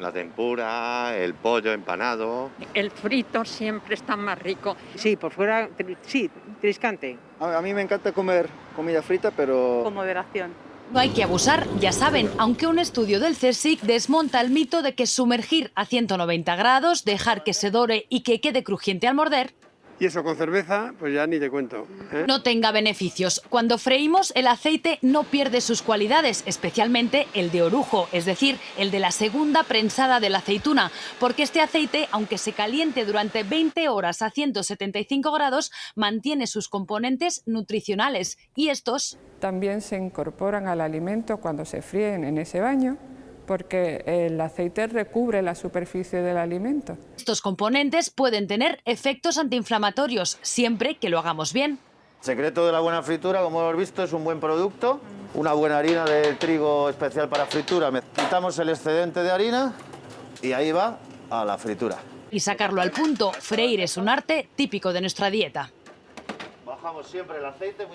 La tempura, el pollo empanado. El frito siempre está más rico. Sí, por fuera, tri- sí, triscante. A a mí me encanta comer comida frita, pero Con moderación. No hay que abusar, ya saben, aunque un estudio del CSIC desmonta el mito de que sumergir a 190 grados, dejar que se dore y que quede crujiente al morder, Y eso con cerveza, pues ya ni te cuento. ¿eh? no tenga beneficios. Cuando freímos, el aceite no pierde sus cualidades, especialmente el de orujo, es decir, el de la segunda prensada de la aceituna, porque este aceite, aunque se caliente durante 20 horas a 175 grados, mantiene sus componentes nutricionales y estos También se incorporan al alimento cuando se fríen en ese baño, porque el aceite recubre la superficie del alimento. Estos componentes pueden tener efectos antiinflamatorios siempre que lo hagamos bien. Secreto de la buena fritura, como hemos visto, es un buen producto. Una buena harina de trigo especial para fritura. Quitamos el excedente de harina y ahí va a la fritura. Y sacarlo al punto, freír es un arte típico de nuestra dieta. Bajamos siempre el aceite muy